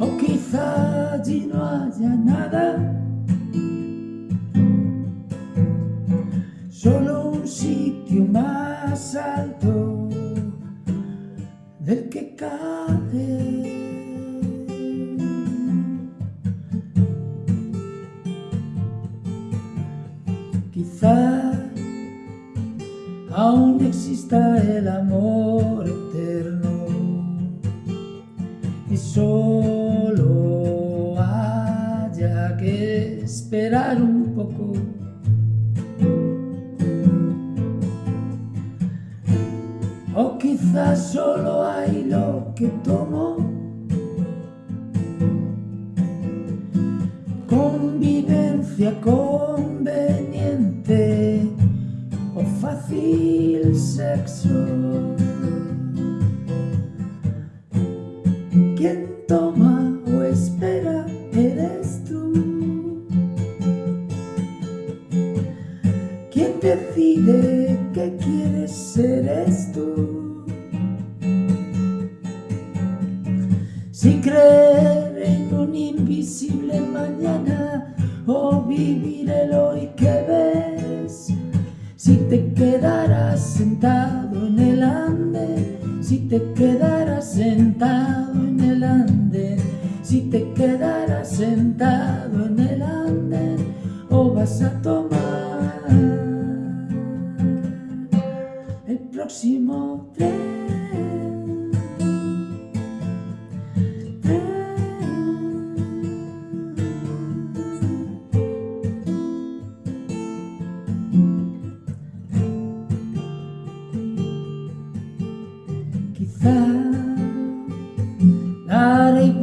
o quizá allí no haya nada solo un sitio más alto del que cae. Quizá aún exista el amor eterno. Y solo haya que esperar un poco. O quizás solo hay lo que tomo. Convivencia conveniente Fácil sexo. Quien toma o espera eres tú. Quien decide que quieres ser eres tú. Si creer en un invisible mañana o vivir el hoy que sentado en el ande Si te quedarás sentado en el ande Si te quedarás sentado en el ande O vas a tomar el próximo tren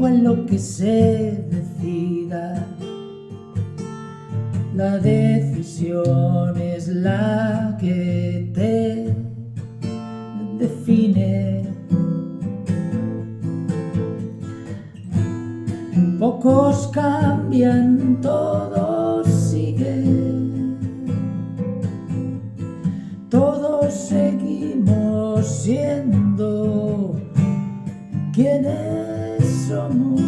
Lo que se decida. La decisión es la que te define. Pocos cambian, todos siguen Todos seguimos siendo quienes somos.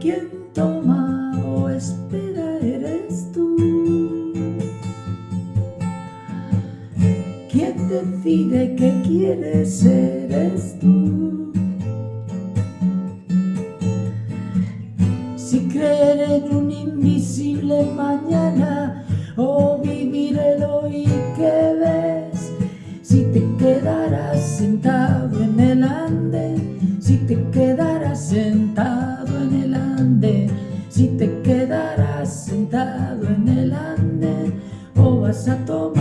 Quien toma o espera eres tú. Quien decide que quieres eres tú. Si creer en un invisible mañana o vivir el hoy que sentado en el ande, si te quedarás sentado en el ande, o vas a tomar